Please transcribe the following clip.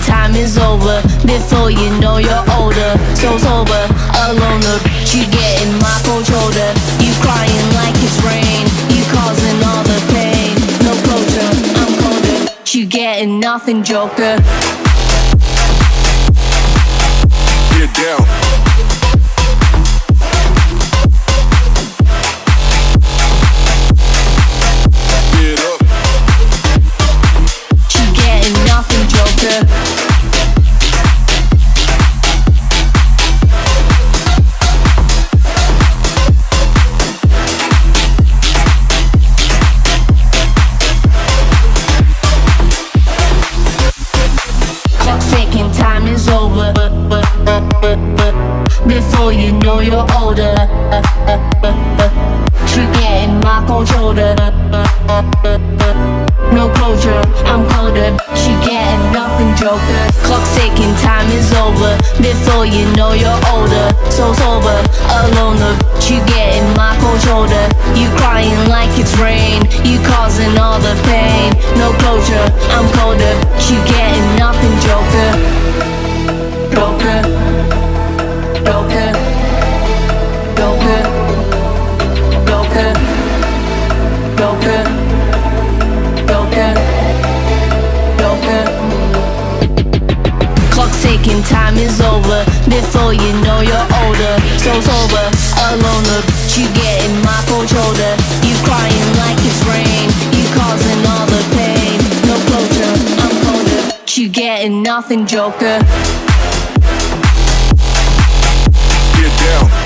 time is over. Before you know you're older, so sober, alone. The you getting my cold shoulder. You crying like it's rain. You causing all the pain. No closure, I'm colder. You getting nothing, Joker. Get down. Know you're older, you getting my shoulder. No closure, I'm colder. She getting nothing, Joker. Clock ticking, time is over. Before you know you're older, so sober, alone. You getting my cold shoulder. You crying like it's rain. You causing all the pain. No closure, I'm colder. You getting thinking time is over Before you know you're older. So sober, alone, bitch You getting my cold shoulder. You crying like it's rain You causing all the pain. No closure, I'm colder You getting nothing, joker. Get down.